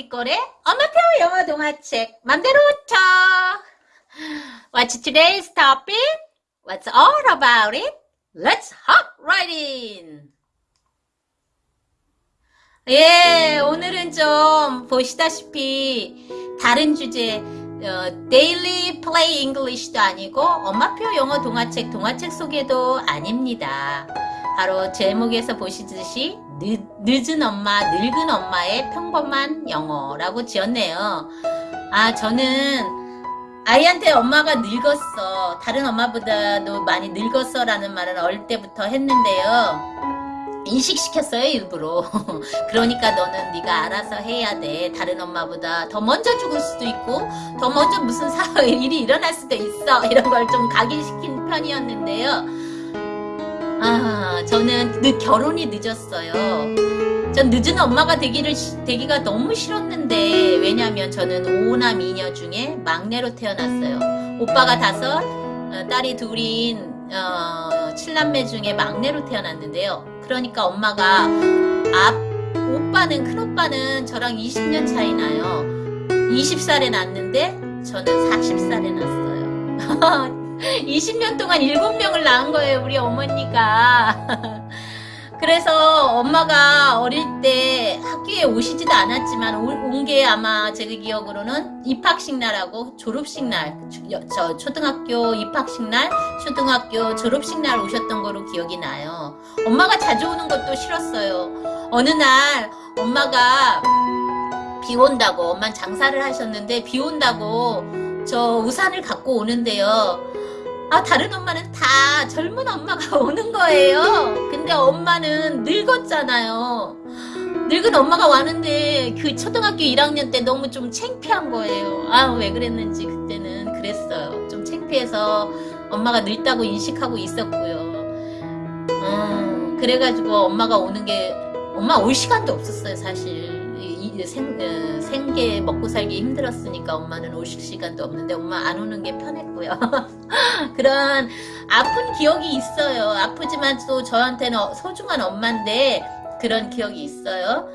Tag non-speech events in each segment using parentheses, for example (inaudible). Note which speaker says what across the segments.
Speaker 1: 우리 거래 엄마표 영어 동화책 맘대로 쳐. What's today's topic? What's all about it? Let's hop right in. 예, 오늘은 좀 보시다시피 다른 주제 어, Daily Play English도 아니고 엄마표 영어 동화책 동화책 소개도 아닙니다. 바로 제목에서 보시듯이 늦, 늦은 엄마, 늙은 엄마의 평범한 영어라고 지었네요. 아, 저는 아이한테 엄마가 늙었어. 다른 엄마보다도 많이 늙었어 라는 말을 어릴 때부터 했는데요. 인식시켰어요 일부러 (laughs) 그러니까 너는 네가 알아서 해야 돼 다른 엄마보다 더 먼저 죽을 수도 있고 더 먼저 무슨 사 일이 일어날 수도 있어 이런 걸 좀 각인시킨 편이었는데요 아 저는 늦, 결혼이 늦었어요. 전 늦은 엄마가 되기를 되기가 너무 싫었는데 왜냐면 저는 오남 이녀 중에 막내로 태어났어요. 오빠가 다섯 어, 딸이 둘인 어, 칠남매 중에 막내로 태어났는데요. 그러니까 엄마가 앞 오빠는 큰오빠는 저랑 20년 차이 나요. 20살에 낳았는데 저는 40살에 낳았어요 (laughs) (laughs) 20년 동안 7명을 낳은 거예요 우리 어머니가 (laughs) 그래서 엄마가 어릴 때 학교에 오시지도 않았지만 온 게 아마 제 기억으로는 입학식 날하고 졸업식 날, 저 초등학교 입학식 날, 초등학교 졸업식 날 오셨던 거로 기억이 나요. 엄마가 자주 오는 것도 싫었어요. 어느 날 엄마가 비 온다고, 엄마 장사를 하셨는데 비 온다고 저 우산을 갖고 오는데요. 아 다른 엄마는 다 젊은 엄마가 (laughs) 오는 거예요. 근데 엄마는 늙었잖아요. 늙은 엄마가 왔는데 그 초등학교 1학년 때 너무 좀 창피한 거예요. 아 왜 그랬는지 그때는 그랬어요. 좀 창피해서 엄마가 늙다고 인식하고 있었고요. 음, 그래가지고 엄마가 오는 게 엄마 올 시간도 없었어요 사실 생, 어, 생계 먹고 살기 힘들었으니까 엄마는 오실 시간도 없는데 엄마 안 오는 게 편했고요. (laughs) 그런 아픈 기억이 있어요. 아프지만 또 저한테는 소중한 엄마인데 그런 기억이 있어요.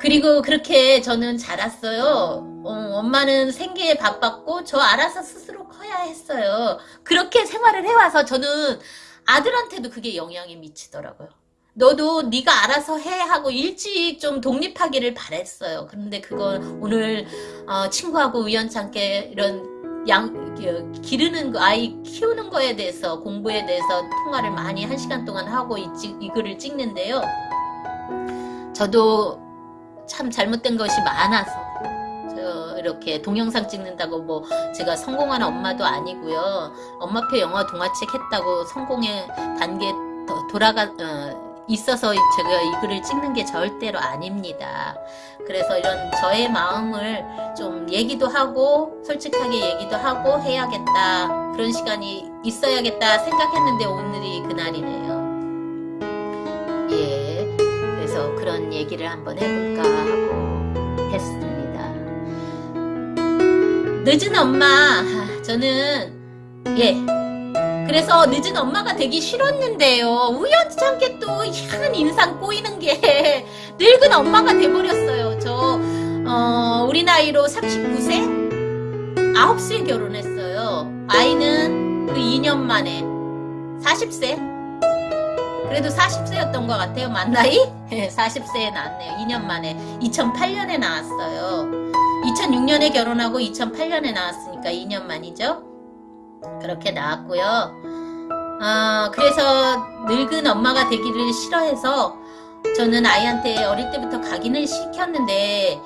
Speaker 1: 그리고 그렇게 저는 자랐어요. 어, 엄마는 생계에 바빴고 저 알아서 스스로 커야 했어요. 그렇게 생활을 해와서 저는 아들한테도 그게 영향이 미치더라고요. 너도 네가 알아서 해 하고 일찍 좀 독립하기를 바랬어요. 그런데 그건 오늘 어, 친구하고 우연찮게 이런 양 기르는 거 아이 키우는 거에 대해서 공부에 대해서 통화를 많이 한 시간 동안 하고 이, 이 글을 찍는데요. 저도 참 잘못된 것이 많아서 이렇게 동영상 찍는다고 뭐 제가 성공하는 엄마도 아니고요. 엄마표 영화 동화책 했다고 성공의 단계 돌아가 어, 있어서 제가 이 글을 찍는 게 절대로 아닙니다. 그래서 이런 저의 마음을 좀 얘기도 하고 솔직하게 얘기도 하고 해야겠다 그런 시간이 있어야겠다 생각했는데 오늘이 그날이네요. 예, 그래서 그런 얘기를 한번 해볼까 하고 했습니다. 늦은 엄마 저는 예 그래서 늦은 엄마가 되기 싫었는데요. 우연찮게 또 희한 인상 꼬이는 게 (laughs) 늙은 엄마가 돼버렸어요. 저 어, 우리 나이로 39세? 9세 결혼했어요. 아이는 그 2년 만에 40세? 그래도 40세였던 것 같아요. 만 나이? 40세에 (laughs) 낳았네요. 2년 만에. 2008년에 나왔어요. 2006년에 결혼하고 2008년에 나왔으니까 2년 만이죠. 그렇게 나왔고요. 어, 그래서 늙은 엄마가 되기를 싫어해서 저는 아이한테 어릴 때부터 각인을 시켰는데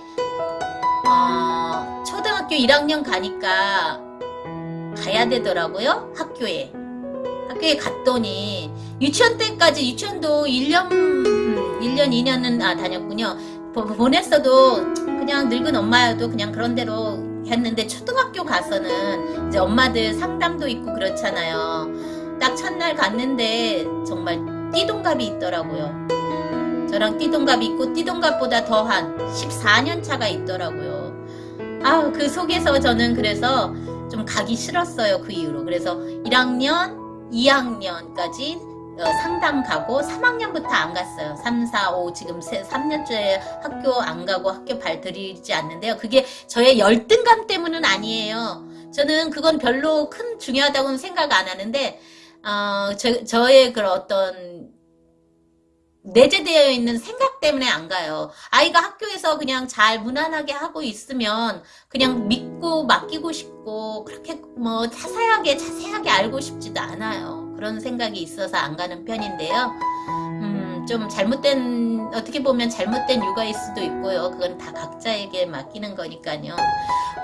Speaker 1: 어, 초등학교 1학년 가니까 가야 되더라고요. 학교에. 학교에 갔더니 유치원 때까지 유치원도 1년 1년 2년은 아 다녔군요. 보냈어도 그냥 늙은 엄마여도 그냥 그런 대로 했는데 초등학교 가서는 이제 엄마들 상담도 있고 그렇잖아요. 딱 첫날 갔는데 정말 띠동갑이 있더라고요. 저랑 띠동갑이 있고 띠동갑보다 더한 14년 차가 있더라고요. 아, 그 속에서 저는 그래서 좀 가기 싫었어요. 그 이후로. 그래서 1학년, 2학년까지 어, 상담 가고 3학년부터 안 갔어요. 3, 4, 5 지금 3년째 학교 안 가고 학교 발 들이지 않는데요. 그게 저의 열등감 때문은 아니에요. 저는 그건 별로 큰 중요하다고는 생각 안 하는데 어, 저, 저의 그런 어떤 내재되어 있는 생각 때문에 안 가요. 아이가 학교에서 그냥 잘 무난하게 하고 있으면 그냥 믿고 맡기고 싶고 그렇게 뭐 자세하게 자세하게 알고 싶지도 않아요. 그런 생각이 있어서 안 가는 편인데요. 음, 좀 잘못된 어떻게 보면 잘못된 육아일 수도 있고요. 그건 다 각자에게 맡기는 거니까요.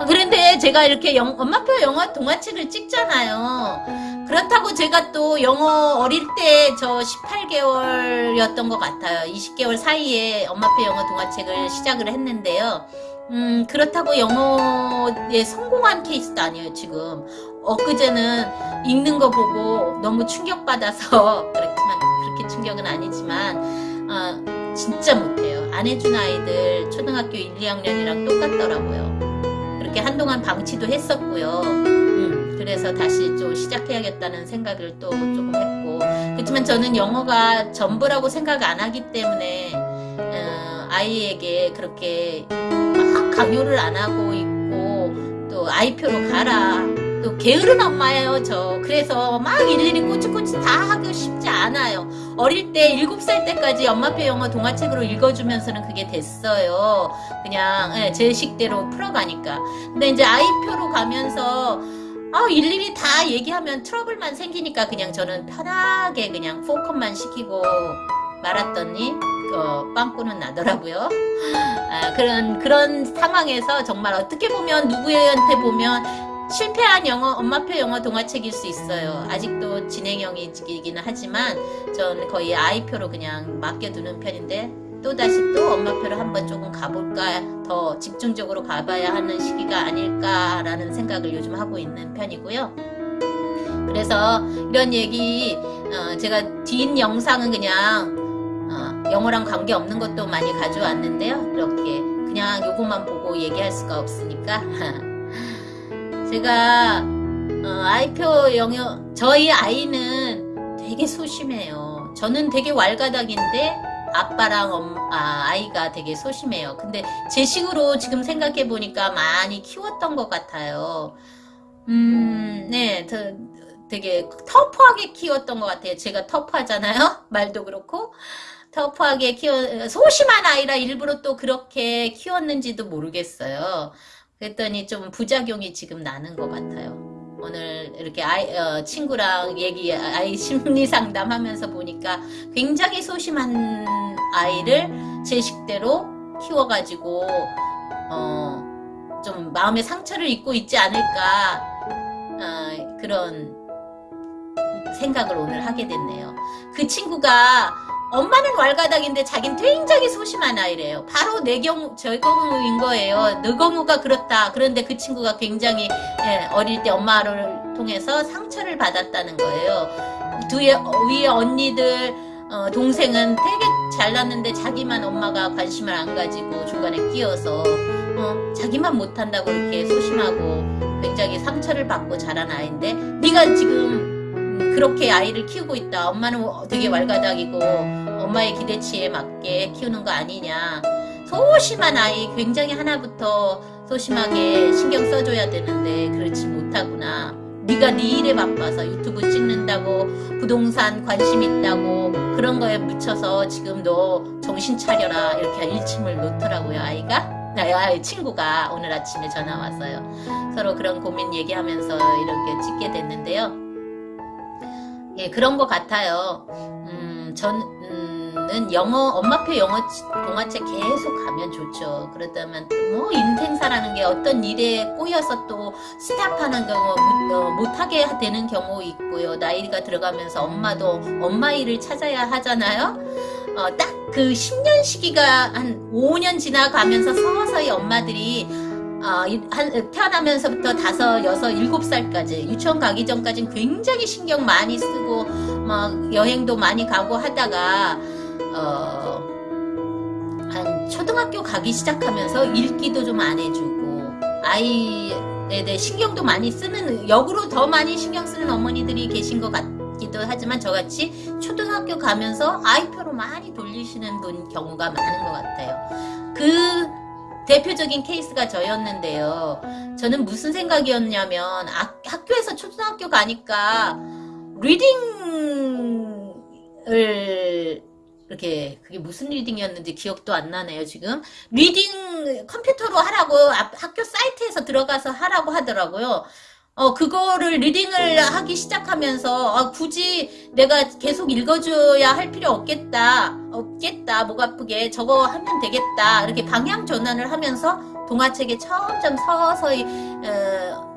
Speaker 1: 그런데 제가 이렇게 영, 엄마표 영어 동화책을 찍잖아요. 그렇다고 제가 또 영어 어릴 때 저 18개월이었던 것 같아요. 20개월 사이에 엄마표 영어 동화책을 시작을 했는데요. 음, 그렇다고 영어에 성공한 케이스도 아니에요, 지금. 엊그제는 읽는 거 보고 너무 충격받아서, (laughs) 그렇지만, 그렇게 충격은 아니지만, 어, 진짜 못해요. 안 해준 아이들 초등학교 1, 2학년이랑 똑같더라고요. 그렇게 한동안 방치도 했었고요. 음, 그래서 다시 좀 시작해야겠다는 생각을 또 조금 했고. 그렇지만 저는 영어가 전부라고 생각 안 하기 때문에, 어, 아이에게 그렇게 막 강요를 안 하고 있고, 또 아이표로 가라. 또 게으른 엄마예요 저. 그래서 막 일일이 꼬치꼬치 다 하고 싶지 않아요. 어릴 때 7살 때까지 엄마표 영어 동화책으로 읽어주면서는 그게 됐어요. 그냥 예, 제 식대로 풀어가니까. 근데 이제 아이표로 가면서 아 일일이 다 얘기하면 트러블만 생기니까 그냥 저는 편하게 그냥 포컷만 시키고 말았더니 어, 빵꾸는 나더라고요. 아, 그런 그런 상황에서 정말 어떻게 보면 누구한테 보면 실패한 영어, 엄마표 영어 동화책일 수 있어요. 아직도 진행형이기는 하지만 전 거의 아이표로 그냥 맡겨두는 편인데 또다시 또 엄마표를 한번 조금 가볼까 더 집중적으로 가봐야 하는 시기가 아닐까라는 생각을 요즘 하고 있는 편이고요. 그래서 이런 얘기 어, 제가 뒷 영상은 그냥 어, 영어랑 관계없는 것도 많이 가져왔는데요. 이렇게 그냥 요것만 보고 얘기할 수가 없으니까 (laughs) 제가 어, 아이표 영어 저희 아이는 되게 소심해요. 저는 되게 왈가닥인데 아빠랑 엄, 아, 아이가 되게 소심해요. 근데 제 식으로 지금 생각해 보니까 많이 키웠던 것 같아요. 음, 네, 저, 되게 터프하게 키웠던 것 같아요. 제가 터프하잖아요. (laughs) 말도 그렇고. 터프하게 키워, 소심한 아이라 일부러 또 그렇게 키웠는지도 모르겠어요. 그랬더니 좀 부작용이 지금 나는 것 같아요. 오늘 이렇게 아이, 어, 친구랑 얘기, 아이 (laughs) 심리 상담하면서 보니까 굉장히 소심한 아이를 제 식대로 키워가지고, 어, 좀 마음의 상처를 입고 있지 않을까, 어, 그런 생각을 오늘 하게 됐네요. 그 친구가 엄마는 왈가닥인데 자긴 굉장히 소심한 아이래요. 바로 내 경우, 저 경우인 거예요. 너 경우가 그렇다. 그런데 그 친구가 굉장히 예, 어릴 때 엄마를 통해서 상처를 받았다는 거예요. 뒤에 위에 언니들 어, 동생은 되게 잘났는데 자기만 엄마가 관심을 안 가지고 중간에 끼어서 어, 자기만 못한다고 이렇게 소심하고 굉장히 상처를 받고 자란 아이인데 네가 지금 그렇게 아이를 키우고 있다. 엄마는 되게 왈가닥이고 엄마의 기대치에 맞게 키우는 거 아니냐. 소심한 아이 굉장히 하나부터 소심하게 신경 써줘야 되는데 그렇지 못하구나. 네가 네 일에 바빠서 유튜브 찍는다고 부동산 관심 있다고 그런 거에 묻혀서 지금 너 정신 차려라 이렇게 일침을 놓더라고요 아이가. 나의 친구가 오늘 아침에 전화 왔어요. 서로 그런 고민 얘기하면서 이렇게 찍게 됐는데요. 예, 그런 것 같아요. 음, 저는 영어, 엄마표 영어 동화책 계속 가면 좋죠. 그렇다면 뭐 인생사라는 게 어떤 일에 꼬여서 또 스탑하는 경우, 어, 못하게 되는 경우 있고요. 나이가 들어가면서 엄마도 엄마 일을 찾아야 하잖아요. 어, 딱 그 10년 시기가 한 5년 지나가면서 서서히 엄마들이 어, 한, 태어나면서부터 다섯, 여섯, 일곱 살까지 유치원 가기 전까지는 굉장히 신경 많이 쓰고 막 여행도 많이 가고 하다가 어, 한 초등학교 가기 시작하면서 읽기도 좀 안 해주고 아이에 대해 신경도 많이 쓰는 역으로 더 많이 신경 쓰는 어머니들이 계신 것 같기 있기도 하지만 저같이 초등학교 가면서 아이표로 많이 돌리시는 분 경우가 많은 것 같아요. 그 대표적인 케이스가 저였는데요. 저는 무슨 생각이었냐면 아, 학교에서 초등학교 가니까 reading을 이렇게 그게 무슨 reading이었는지 기억도 안 나네요 지금. reading 컴퓨터로 하라고 학교 사이트에서 들어가서 하라고 하더라고요. 어 그거를 reading을 하기 시작하면서 아, 굳이 내가 계속 읽어줘야 할 필요 없겠다 없겠다 목 아프게 저거 하면 되겠다 이렇게 방향 전환을 하면서 동화책에 점점 서서히 어,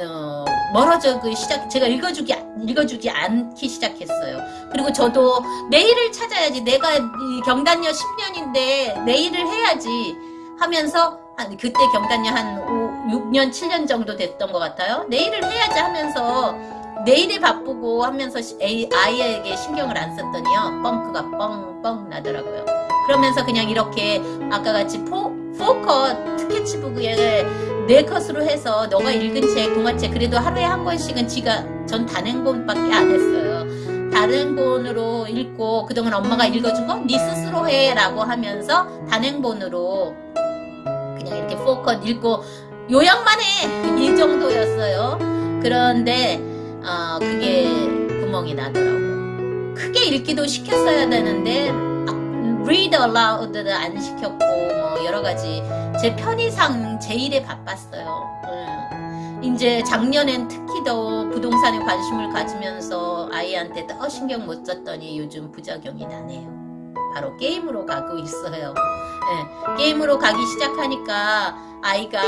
Speaker 1: 어, 멀어져 그 시작 제가 읽어주기 읽어주지 않기 시작했어요. 그리고 저도 내일을 찾아야지 내가 이 경단녀 10년인데 내일을 해야지 하면서 한 그때 경단녀 한 5, 6년 7년 정도 됐던 것 같아요. 내일을 해야지 하면서 내일에 바쁘고 하면서 아이에게 신경을 안 썼더니요 뻥크가 뻥뻥 나더라고요. 그러면서 그냥 이렇게 아까 같이 포, 포커 스케치북에 네 컷으로 해서 너가 읽은 책, 동화책 그래도 하루에 한 권씩은 지가 전 단행 본밖에 안 했어요. 단행본으로 읽고 그동안 엄마가 읽어준 거 네 스스로 해라고 하면서 단행본으로 그냥 이렇게 포컷 읽고 요약만 해! 이 정도였어요. 그런데 어, 그게 구멍이 나더라고. 크게 읽기도 시켰어야 되는데 read aloud도 안 시켰고 뭐 여러 가지 제 편의상 제 일에 바빴어요. 음. 이제 작년엔 특히 더 부동산에 관심을 가지면서 아이한테 더 신경 못 썼더니 요즘 부작용이 나네요. 바로 게임으로 가고 있어요. 네, 게임으로 가기 시작하니까 아이가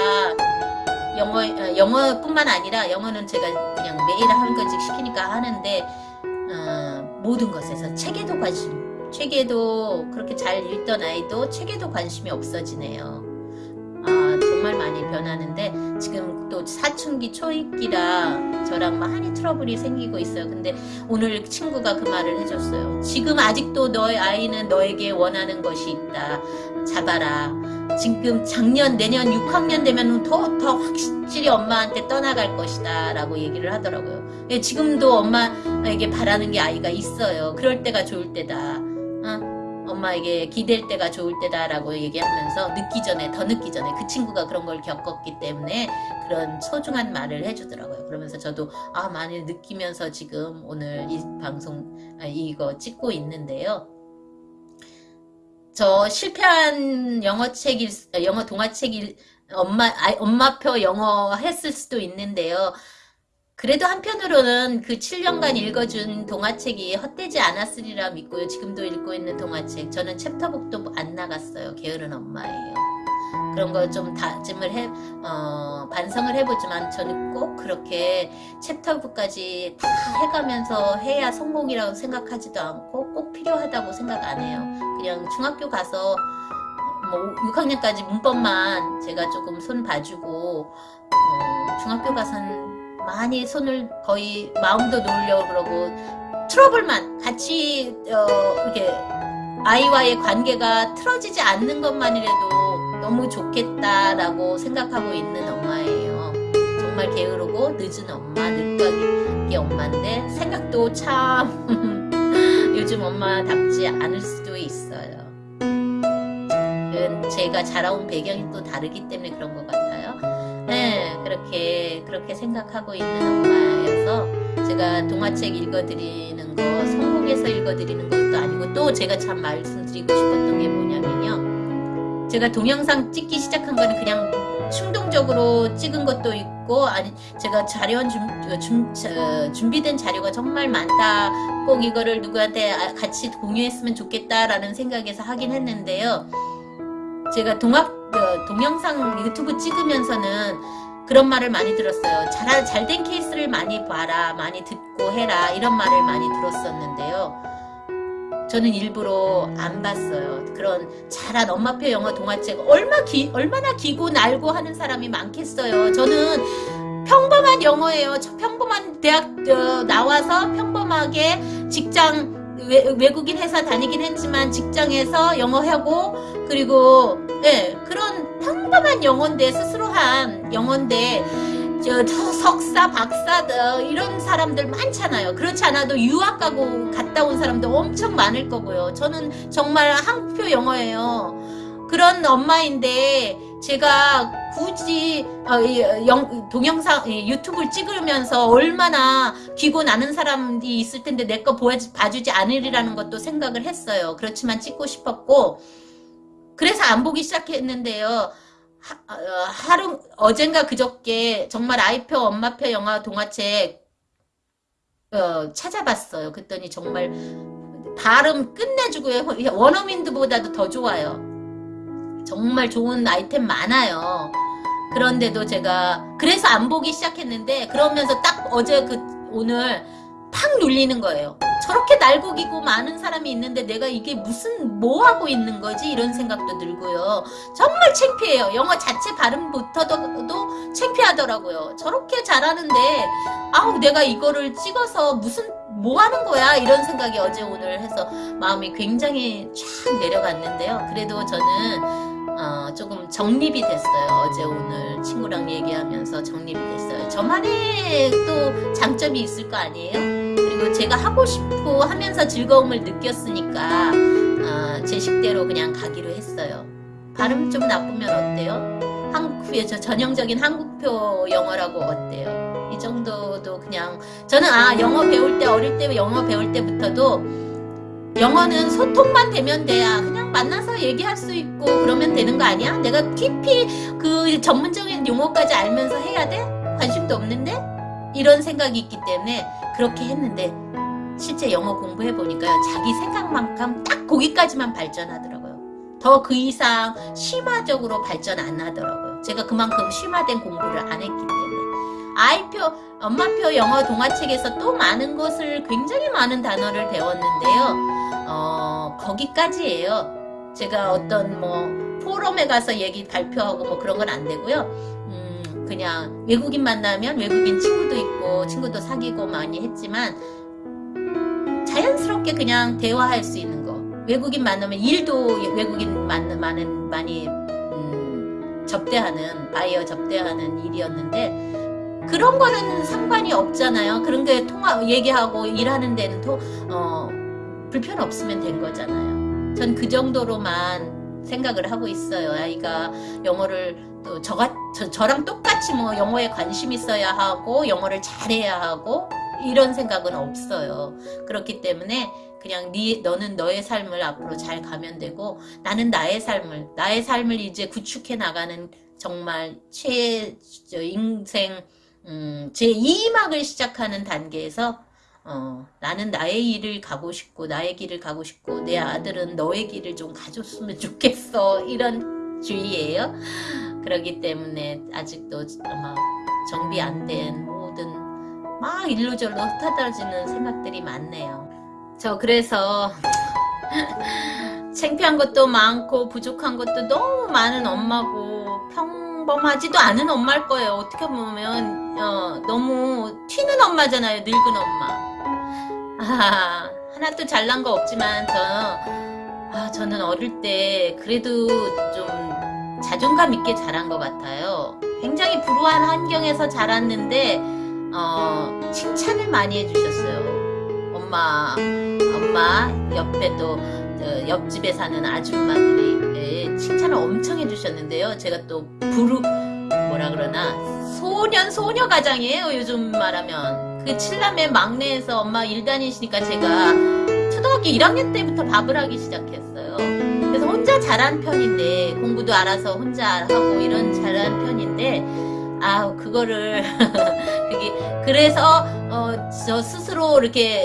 Speaker 1: 영어, 어, 영어뿐만 아니라 영어는 제가 그냥 매일 한 권씩 시키니까 하는데 어, 모든 것에서 책에도 관심 책에도 그렇게 잘 읽던 아이도 책에도 관심이 없어지네요. 아, 정말 많이 변하는데 지금 또 사춘기 초입기라 저랑 많이 트러블이 생기고 있어요. 근데 오늘 친구가 그 말을 해줬어요. 지금 아직도 너의 아이는 너에게 원하는 것이 있다. 잡아라. 지금 작년 내년 6학년 되면 더, 더 확실히 엄마한테 떠나갈 것이다 라고 얘기를 하더라고요. 예, 지금도 엄마에게 바라는 게 아이가 있어요. 그럴 때가 좋을 때다. 엄마에게 기댈 때가 좋을 때다 라고 얘기하면서 늦기 전에 더 늦기 전에 그 친구가 그런 걸 겪었기 때문에 그런 소중한 말을 해주더라고요. 그러면서 저도 아 많이 느끼면서 지금 오늘 이 방송 아, 이거 찍고 있는데요. 저 실패한 영어책 일 영어 동화책 일 엄마 아, 엄마표 영어 했을 수도 있는데요. 그래도 한편으로는 그 7년간 읽어준 동화책이 헛되지 않았으리라 믿고요. 지금도 읽고 있는 동화책. 저는 챕터북도 안 나갔어요. 게으른 엄마예요. 그런 거 좀 다짐을 해, 어, 반성을 해보지만 저는 꼭 그렇게 챕터북까지 다 해가면서 해야 성공이라고 생각하지도 않고 꼭 필요하다고 생각 안 해요. 그냥 중학교 가서 뭐 6학년까지 문법만 제가 조금 손 봐주고 어, 중학교 가서는 많이 손을 거의 마음도 놓으려고 그러고 트러블만 같이 어, 이렇게 아이와의 관계가 틀어지지 않는 것만이라도 너무 좋겠다라고 생각하고 있는 엄마예요. 정말 게으르고 늦은 엄마, 늦가기 엄마인데 생각도 참 (laughs) 요즘 엄마답지 않을 수도 있어요. 제가 자라온 배경이 또 다르기 때문에 그런 것 같아요. 네, 그렇게 그렇게 생각하고 있는 엄마여서 제가 동화책 읽어드리는 거 성공해서 읽어드리는 것도 아니고 또 제가 참 말씀드리고 싶었던 게 뭐냐면요. 제가 동영상 찍기 시작한 거는 그냥 충동적으로 찍은 것도 있고 아니 제가 자료 준, 준, 준비된 자료가 정말 많다 꼭 이거를 누구한테 아, 같이 공유했으면 좋겠다라는 생각에서 하긴 했는데요 제가 동학 그 동영상 유튜브 찍으면서는 그런 말을 많이 들었어요. 잘, 잘된 케이스를 많이 봐라, 많이 듣고 해라, 이런 말을 많이 들었었는데요. 저는 일부러 안 봤어요. 그런 잘한 엄마표 영어 동화책 얼마 기, 얼마나 기고 날고 하는 사람이 많겠어요. 저는 평범한 영어예요. 평범한 대학 어, 나와서 평범하게 직장 외, 국인 회사 다니긴 했지만 직장에서 영어하고 그리고 예, 그런 평범한 영어인데 스스로 한 영어인데 저, 저 석사, 박사 어, 이런 사람들 많잖아요. 그렇지 않아도 유학 가고 갔다 온 사람도 엄청 많을 거고요. 저는 정말 한국표 영어예요. 그런 엄마인데 제가 굳이 어, 이, 영, 동영상 이, 유튜브를 찍으면서 얼마나 귀고 나는 사람이 있을 텐데 내 거 봐주지 않으리라는 것도 생각을 했어요. 그렇지만 찍고 싶었고 그래서 안 보기 시작했는데요. 하, 어, 하루 어젠가 그저께 정말 아이표 엄마표 영화 동화책 어, 찾아봤어요. 그랬더니 정말 발음 끝내주고요. 원어민들보다도 더 좋아요. 정말 좋은 아이템 많아요. 그런데도 제가 그래서 안 보기 시작했는데 그러면서 딱 어제 그 오늘 팍 눌리는 거예요. 저렇게 날고기고 많은 사람이 있는데 내가 이게 무슨 뭐 하고 있는 거지 이런 생각도 들고요. 정말 창피해요. 영어 자체 발음부터도 창피하더라고요. 저렇게 잘하는데 아우 내가 이거를 찍어서 무슨 뭐 하는 거야 이런 생각이 어제 오늘 해서 마음이 굉장히 쫙 내려갔는데요. 그래도 저는 어, 조금 정립이 됐어요. 어제 오늘 친구랑 얘기하면서 정립이 됐어요. 저만의 또 장점이 있을 거 아니에요? 그리고 제가 하고 싶고 하면서 즐거움을 느꼈으니까 어, 제 식대로 그냥 가기로 했어요. 발음 좀 나쁘면 어때요? 한국표, 저 전형적인 한국표 영어라고 어때요? 이 정도도 그냥 저는 아 영어 배울 때 어릴 때 영어 배울 때부터도 영어는 소통만 되면 돼야 그냥 만나서 얘기할 수 있고 그러면 되는 거 아니야? 내가 깊이 그 전문적인 용어까지 알면서 해야 돼? 관심도 없는데? 이런 생각이 있기 때문에 그렇게 했는데 실제 영어 공부해보니까 자기 생각만큼 딱 거기까지만 발전하더라고요. 더 그 이상 심화적으로 발전 안 하더라고요. 제가 그만큼 심화된 공부를 안 했기 때문에. 아이표, 엄마표 영어 동화책에서 또 많은 것을 굉장히 많은 단어를 배웠는데요. 어, 거기까지예요. 제가 어떤 뭐 포럼에 가서 얘기 발표하고 뭐 그런 건 안 되고요. 음, 그냥 외국인 만나면 외국인 친구도 있고 친구도 사귀고 많이 했지만 자연스럽게 그냥 대화할 수 있는 거. 외국인 만나면 일도 외국인 만, 많은 많이 음, 접대하는 바이어 접대하는 일이었는데 그런 거는 상관이 없잖아요. 그런 게 통화 얘기하고 일하는 데는 또 어, 불편 없으면 된 거잖아요. 전 그 정도로만 생각을 하고 있어요. 아이가 영어를 또 저가, 저, 저랑 똑같이 뭐 영어에 관심 있어야 하고 영어를 잘해야 하고 이런 생각은 없어요. 그렇기 때문에 그냥 네, 너는 너의 삶을 앞으로 잘 가면 되고 나는 나의 삶을 나의 삶을 이제 구축해 나가는 정말 최 인생 음, 제 2막을 시작하는 단계에서 어, 나는 나의 일을 가고 싶고 나의 길을 가고 싶고 내 아들은 너의 길을 좀 가줬으면 좋겠어 이런 주의예요. 그렇기 때문에 아직도 막 정비 안 된 모든 막 일로절로 흩어지는 생각들이 많네요. 저 그래서 (laughs) 창피한 것도 많고 부족한 것도 너무 많은 엄마고 평범하지도 않은 엄마일 거예요. 어떻게 보면 어, 너무 튀는 엄마잖아요. 늙은 엄마. (laughs) 아, 하나도 잘난 거 없지만 저, 아, 저는 어릴 때 그래도 좀 자존감 있게 자란 것 같아요. 굉장히 불우한 환경에서 자랐는데 어, 칭찬을 많이 해주셨어요. 엄마, 엄마 옆에도 옆집에 사는 아줌마들이 예, 칭찬을 엄청 해주셨는데요. 제가 또 부르 뭐라 그러나 소년 소녀 가장이에요. 요즘 말하면 그 칠남의 막내에서 엄마 일 다니시니까 제가 초등학교 1학년 때부터 밥을 하기 시작했어요. 그래서 혼자 잘한 편인데 공부도 알아서 혼자 하고 이런 잘한 편인데 아 그거를 (laughs) 그게 그래서 어, 저 스스로 이렇게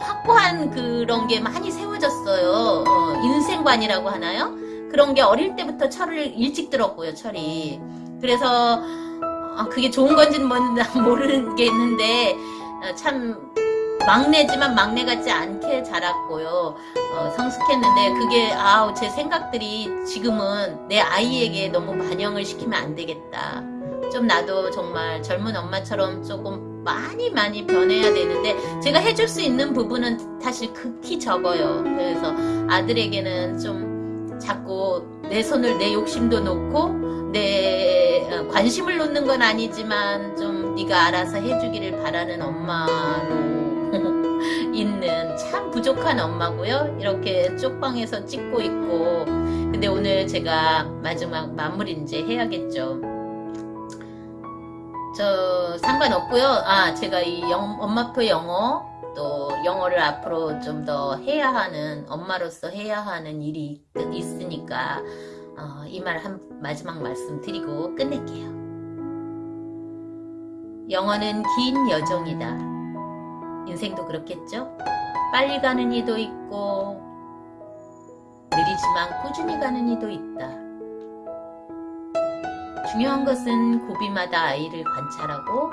Speaker 1: 확고한 그런 게 많이 세워졌어요. 어, 인생관이라고 하나요? 그런 게 어릴 때부터 철을 일찍 들었고요, 철이. 그래서 아, 그게 좋은 건지는 (laughs) 모르겠는데 어, 참 막내지만 막내 같지 않게 자랐고요. 어, 성숙했는데 그게 아우 제 생각들이 지금은 내 아이에게 너무 반영을 시키면 안 되겠다. 좀 나도 정말 젊은 엄마처럼 조금 많이 많이 변해야 되는데 제가 해줄 수 있는 부분은 사실 극히 적어요. 그래서 아들에게는 좀 자꾸 내 손을 내 욕심도 놓고 내 어, 관심을 놓는 건 아니지만 좀 네가 알아서 해주기를 바라는 엄마로 (laughs) 있는 참 부족한 엄마고요. 이렇게 쪽방에서 찍고 있고 근데 오늘 제가 마지막 마무리 이제 해야겠죠. 저 상관없고요. 아 제가 이 영, 엄마표 영어 또 영어를 앞으로 좀 더 해야 하는 엄마로서 해야 하는 일이 있- 있으니까 어, 이말 한 마지막 말씀 드리고 끝낼게요. 영어는 긴 여정이다. 인생도 그렇겠죠? 빨리 가는 이도 있고 느리지만 꾸준히 가는 이도 있다. 중요한 것은 고비마다 아이를 관찰하고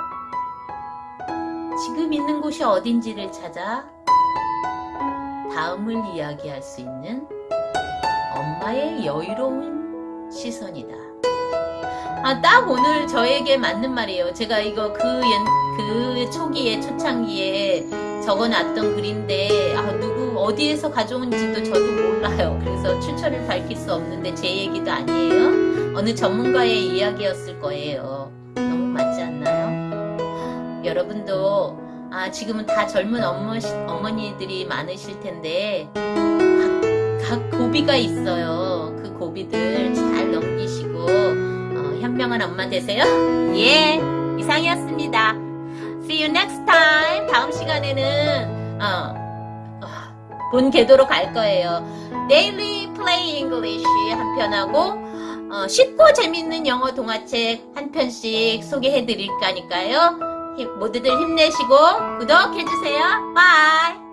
Speaker 1: 지금 있는 곳이 어딘지를 찾아 다음을 이야기할 수 있는 엄마의 여유로운 시선이다. 아, 딱 오늘 저에게 맞는 말이에요. 제가 이거 그, 연, 그 초기에, 초창기에 적어놨던 글인데, 아, 누구, 어디에서 가져온지도 저도 몰라요. 그래서 출처를 밝힐 수 없는데 제 얘기도 아니에요. 어느 전문가의 이야기였을 거예요. 너무 맞지 않나요? 여러분도, 아, 지금은 다 젊은 어머, 어머니들이 많으실 텐데, 각, 각 고비가 있어요. 그 고비들 잘 넘기시고, 어, 현명한 엄마 되세요. 예, 이상이었습니다. See you next time. 다음 시간에는, 어, 어, 본 궤도로 갈 거예요. Daily Play English 한 편하고, 어, 쉽고 재밌는 영어 동화책 한 편씩 소개해 드릴 거니까요. 힘- 모두들 힘내시고 구독해 주세요. bye.